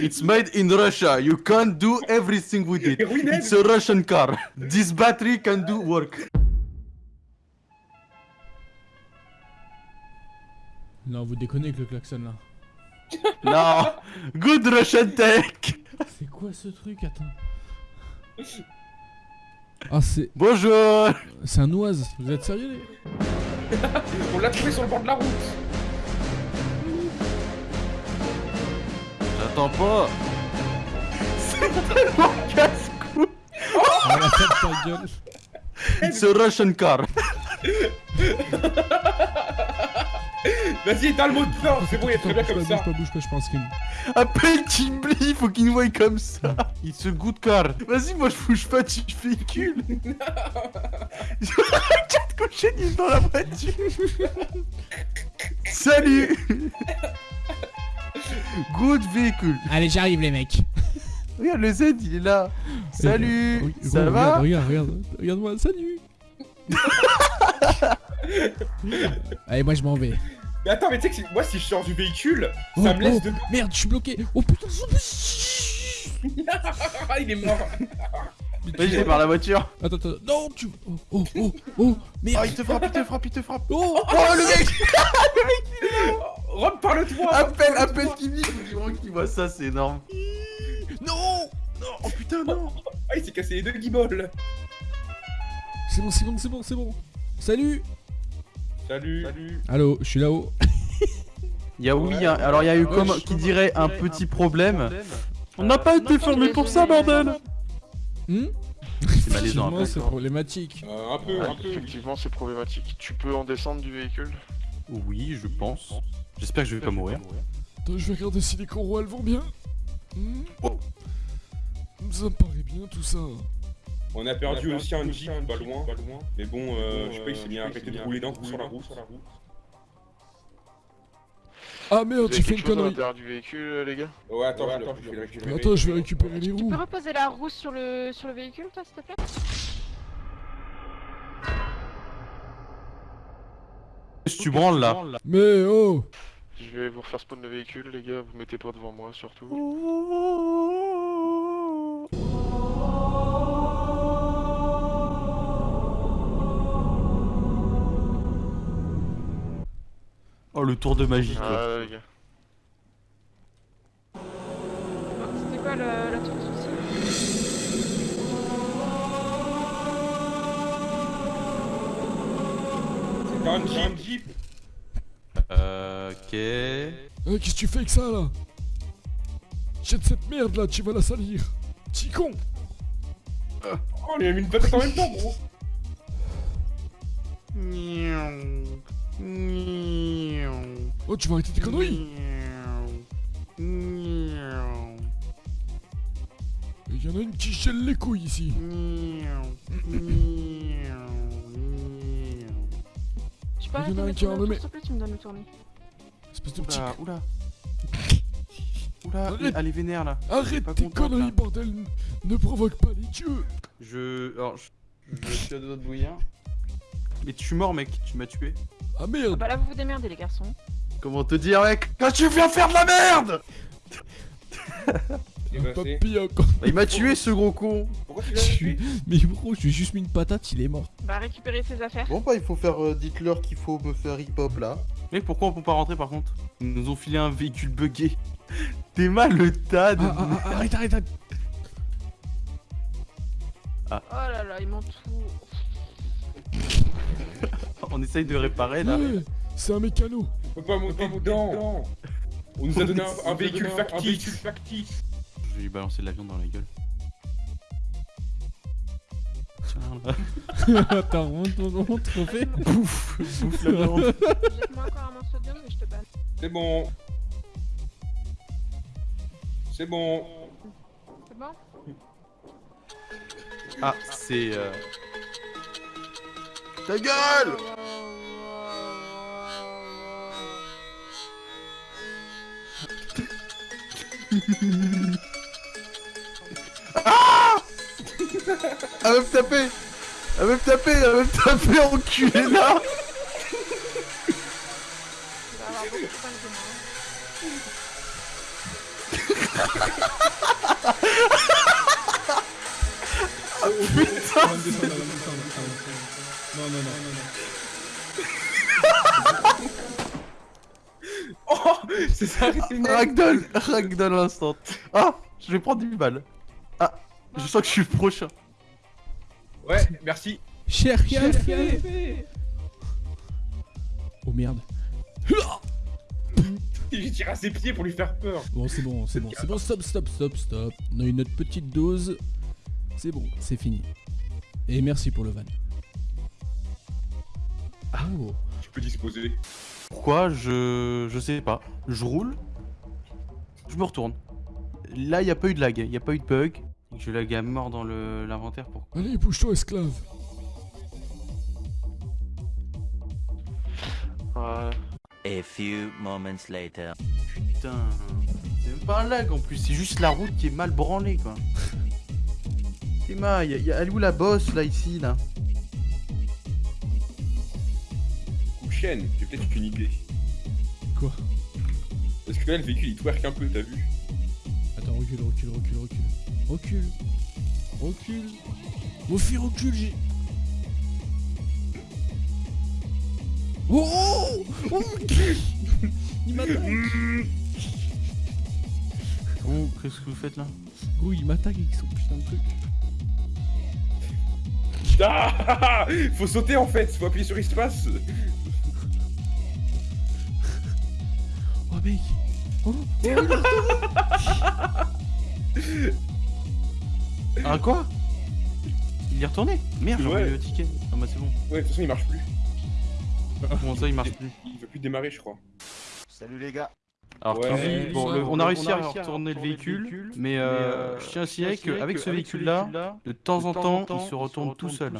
It's made in Russia. You can't do everything with it. It's a Russian car. This battery can do work. Non, vous déconnez avec le klaxon là. Non. Good Russian tech. C'est quoi ce truc Attends? Ah, c'est. Bonjour. C'est un oise. Vous êtes sérieux les On l'a trouvé sur le bord de la route. Pas. C'est tellement casse-cou. La tête ta gueule. It's a Russian car. Vas-y, éteins le mot de fin. C'est bon, il est très bien comme ça. Bouge pas, bouge pas, je pense qu'il. Appelle Kimberly, faut qu'il nous voie comme ça. It's a good car. Vas-y, moi je bouge pas du véhicule. Quatre cochonniers dans la voiture. Salut. Good véhicule. Allez, j'arrive les mecs. Regarde le Z, il est là. Salut. Oui, Ça regarde, va? Regarde, regarde, regarde-moi, salut. Allez, moi je m'en vais. Mais attends, mais tu sais que moi, si je sors du véhicule, Oh, ça me laisse oh, de. Merde, je suis bloqué. Oh putain, Ah, il est mort. Vas-y, j'ai par la voiture. Attends, attends, non, tu. Oh, oh, oh, oh, Oh, merde. il te frappe, il te frappe, il te frappe. Oh, Oh, le mec. Rob, parle-toi. Appelle, appelle Kimi. Vraiment qu'il voit ça, c'est énorme. non. Oh putain, non. Ah, il s'est cassé les deux guibolles. C'est bon, c'est bon, c'est bon, c'est bon. Salut. Salut. Salut. Allô, je suis là-haut. Il y a oui, hein. alors il y a eu comme qui dirait un petit problème. On n'a pas été formé pour ça, bordel. Hmm C'est malaisant. C'est problématique. Euh, un peu, Ouais, un peu. effectivement, c'est problématique. Tu peux en descendre du véhicule? Oui, je pense. J'espère que je vais pas mourir. Attends, je vais regarder si les coraux elles vont bien. Hmm Oh. Ça me paraît bien tout ça. On a perdu aussi un jeep pas loin, pas loin. Mais bon, euh, je sais pas, il s'est bien arrêté de rouler d'un coup sur la route. Ah merde, j'ai fait une connerie. du véhicule, euh, les gars? Ouais, attends, attends, je vais récupérer. Attends, je vais récupérer les Tu roues. peux reposer la roue sur le, sur le véhicule, toi, s'il te plaît? Que tu branles là Mais oh Je vais vous refaire spawn le véhicule, les gars. Vous mettez pas devant moi, surtout. Oh, le tour de magie quoi. Ah, les gars. Bon, C'était quoi le, le truc un jeep, jeep. Euh, ok. Euh, Qu'est-ce que tu fais avec ça là? Jette cette merde là, tu vas la salir. Petit con Oh, il a mis une patate en même temps, gros. Oh, tu vas arrêter tes conneries Il y en a une qui gèle les couilles ici. Tu peux arrêter de tourner autour, s'il te plaît, tu me donnes le tournis. Espèce de petit... Oula, oula. Oula, elle est vénère là. Arrête tes conneries, bordel Ne provoque pas les dieux Je. Alors, je, je suis à deux de bouillir. Mais tu es mort, mec, tu m'as tué. Ah Ah merde bah là, vous vous démerdez, les garçons. Comment te dire, mec? Quand tu viens faire de la merde Bah, c'est- Papy encore Bah, Il m'a tué ce gros con. Pourquoi tu l'as tué Mais bro, je lui ai juste mis une patate, il est mort. Bah, récupérer ses affaires. Bon bah il faut faire, euh, dites-leur qu'il faut me faire hip-hop là. Mec pourquoi on peut pas rentrer par contre Ils nous ont filé un véhicule buggé. T'es mal le tas de... Ah, ah, ah, arrête, arrête, arrête Oh là là, ils m'ont tout. On essaye de réparer là. Ouais, C'est un mécano On peut pas monter dedans. On nous a donné un, un véhicule factice. Vais lui balancer de la viande dans la gueule. Tiens là. Attends, on, on, on te refait Bouffe Bouffe la viande. Jette-moi encore un morceau de viande et je te banne. C'est bon. C'est bon. C'est bon? Ah c'est... Euh... Ta gueule Elle veut me taper Elle veut me taper Elle veut me taper enculé là. Non, non, non, non, non. Oh C'est ça, net Ragdoll Ragdoll instant Ah Je vais prendre 10 balles. Ah Je sens que je suis le prochain. Ouais, merci. Cher café Oh merde. J'ai tiré à ses pieds pour lui faire peur. Bon, c'est bon, c'est bon, c'est bon, stop, stop, stop, stop. On a eu notre petite dose. C'est bon, c'est fini. Et merci pour le van. Oh. Tu peux disposer. Pourquoi Je... Je sais pas. Je roule. Je me retourne. Là, y a pas eu de lag, y a pas eu de bug. Je lag à mort dans le- l'inventaire pour... Allez, bouge-toi, esclave. Ouais. A few moments later. Putain... C'est même pas un lag en plus, c'est juste la route qui est mal branlée quoi. Emma, y a, y a- elle est où la bosse là, ici, là? Ou chaîne, j'ai peut-être une idée. Quoi? Parce que là, le véhicule il twerk un peu, t'as vu? Attends, recule, recule, recule, recule. Recule. Recule. Fils, recule, j'ai. Oh Oh, oh mon cul Il m'attaque Oh, qu'est-ce que vous faites là Gros, il m'attaque avec son putain de truc. Ah Faut sauter en fait, faut appuyer sur espace. Oh mec Oh, oh Ah quoi Il est retourné Merde, j'ai Ouais. le ticket. Ah bah c'est bon. Ouais, de toute façon, il marche plus. Comment ça, il marche plus Il veut plus démarrer, je crois. Salut les gars. Alors, Ouais. Kevin, bon, le- on on a réussi à retourner le véhicule, mais euh, je tiens à signaler qu'avec ce véhicule-là, de temps en temps, il se retourne tout seul.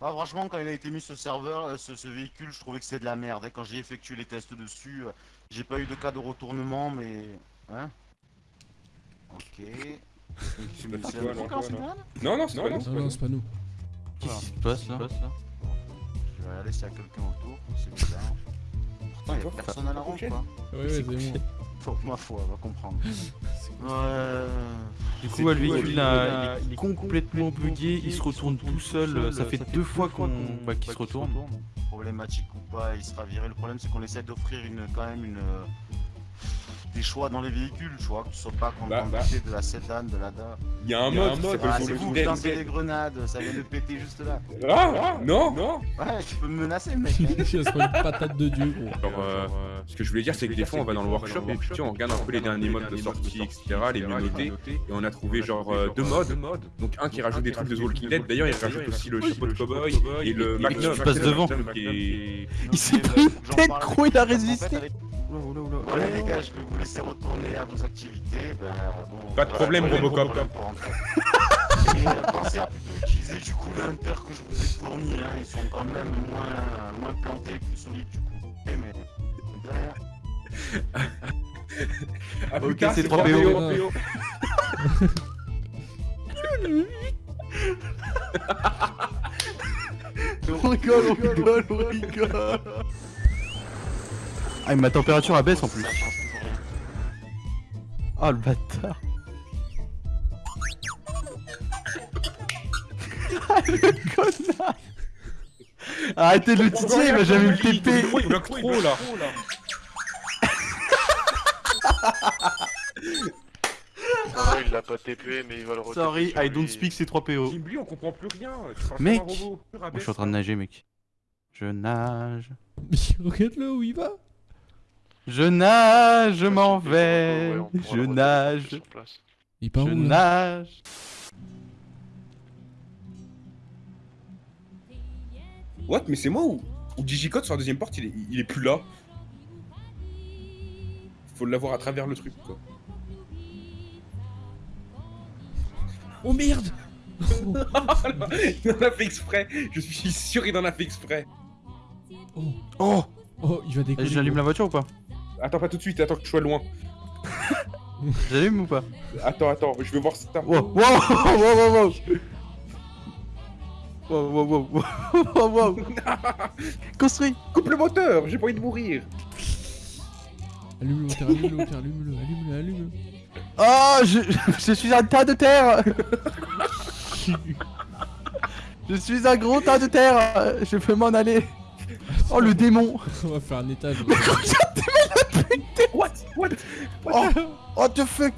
Ah, franchement, quand il a été mis ce serveur, euh, ce, ce véhicule, je trouvais que c'était de la merde. Et quand j'ai effectué les tests dessus, euh, j'ai pas eu de cas de retournement, mais. Hein Ok. Pas C'est non, non. mal Non, non, c'est pas Non, non, c'est pas nous. Qu'est-ce qui se passe là Je vais aller s'il y a quelqu'un autour, c'est bizarre. Pourtant, il y a personne à la ronde, quoi. Ouais, ouais, c'est bon. Faut, ma foi, on va comprendre. Ouais. Du coup, véhicule là, il est complètement bugué, il se retourne tout seul. Ça fait deux fois qu'on bah, qu'il se retourne. Problématique ou pas, il sera viré. Le problème, c'est qu'on essaie d'offrir une, quand même une. Euh, des choix dans les véhicules, tu vois, que tu sois pas Bah, content bah. de la sédan, de la DA. Il y a un Il y a mode, qui mode, ah, c'est vous, lancez des grenades, ça vient de péter juste là. Ah, ah, non, non. Ouais, tu peux me menacer, mec. hein. Il se prend une patate de dieu, gros. Alors, euh, ce que je voulais dire, c'est que des fois, on va dans le workshop et puis on regarde un peu les derniers modes de sortie, etc., les mieux notés, et on a trouvé genre euh, deux modes. Donc un qui rajoute des trucs de The Walking Dead. D'ailleurs, il rajoute aussi le chapeau de cowboy et le Magnum. qui passe devant. Qui est... Il s'est bah, pris que j'en tête, gros, il a résisté. Voilà les gars, je vais vous laisser retourner à vos activités. Ben, bon, Pas de problème, voilà, Robocop. Et euh, pensez à plutôt utiliser du coup l'hunter que je vous ai fourni. Hein. Ils sont quand même moins, moins plantés, plus solides du coup. Eh, mais derrière. Ah, Ok, c'est 3 3 PO. PO. On rigole, on rigole, on rigole. Ah, mais ma température elle baisse en plus. Ah, le bâtard. Ah, le connard. Arrêtez de le titiller, il va jamais me TP. Il bloque trop là. Ouais, il l'a pas TP, mais il va le retaper Sorry, sur I don't lui. speak C3PO. Jim Lee, on comprend plus rien. Tu parles Mec. comme un robot. Moi, je suis en train de nager, mec. Je nage. Regarde-le où il va. Je nage, je m'en vais. Je nage. sur place. Il part Je où là nage. What Mais c'est moi ou, ou Digicode sur la deuxième porte, il est, il est plus là Faut l'avoir à travers le truc quoi. Oh merde il en a fait exprès Je suis sûr il en a fait exprès Oh, Oh oh, il va décoller. J'allume la voiture ou pas? Attends pas tout de suite, attends que je sois loin. J'allume ou pas Attends, attends, je veux voir ça. Wow, wow, wow, wow, wow. Wow, wow, wow, wow, wow, wow. Construis Coupe le moteur, j'ai pas envie de mourir Allume le moteur, allume le moteur, allume-le, allume-le, allume-le. Oh, je, je suis un tas de terre Je suis un gros tas de terre Je peux m'en aller Oh, le démon On va faire un étage. What? What? Oh, what the fuck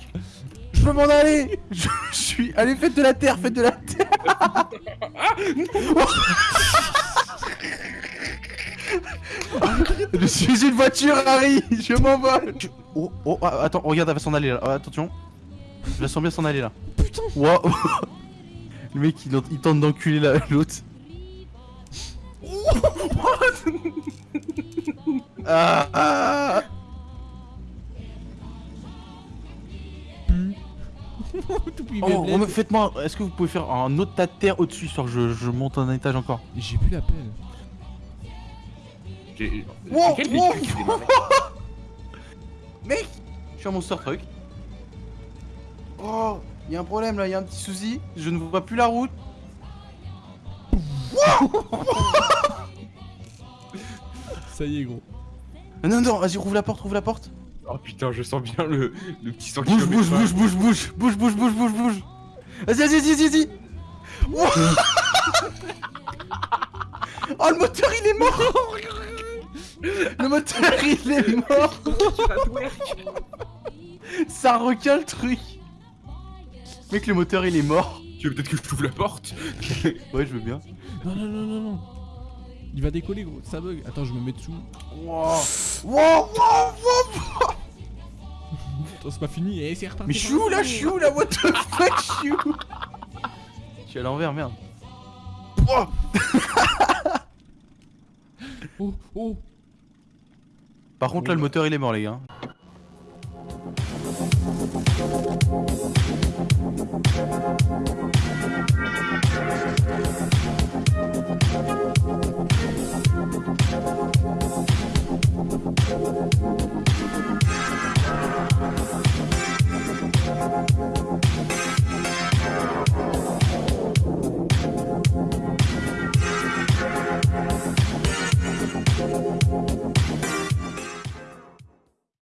Je peux m'en aller je, je suis... Allez, faites de la terre, faites de la terre Je suis une voiture, Harry Je m'envole Oh, oh, ah, attends, regarde, elle va s'en aller là. Ah, attention. Je la sens bien s'en aller là. Putain Wow Le mec, il, il tente d'enculer la- l'autre. ah, ah. Oh, remets- faites-moi, est-ce que vous pouvez faire un autre tas de terre au-dessus, histoire que je, je monte un étage encore J'ai plus la pelle. J'ai- Wow, quel Mec Je suis un monster truck. Oh, il y a un problème là, il y a un petit souci, je ne vois plus la route. Ça y est, gros. Non, non, vas-y, rouvre la porte, rouvre la porte. Oh putain, je sens bien le, le petit 100 Bouge, bouge, bouge, bouge, bouge, bouge, bouge, bouge, bouge, bouge. Vas-y, vas-y, vas-y, vas-y. Oh, le moteur, il est mort. Le moteur, il est mort. Ça requin le truc. Mec, le moteur, il est mort. Tu veux peut-être que je t'ouvre la porte? Ouais, je veux bien. Non, non, non, non, non. Il va décoller, gros. Ça bug. Attends, je me mets dessous. Wow, wow, wow. Attends, c'est pas fini. Eh, c'est reparti. Mais je suis où là, je suis où là, what the fuck, je suis où Je suis à l'envers, merde. Oh, oh. Par contre, là, le moteur, il est mort, les gars.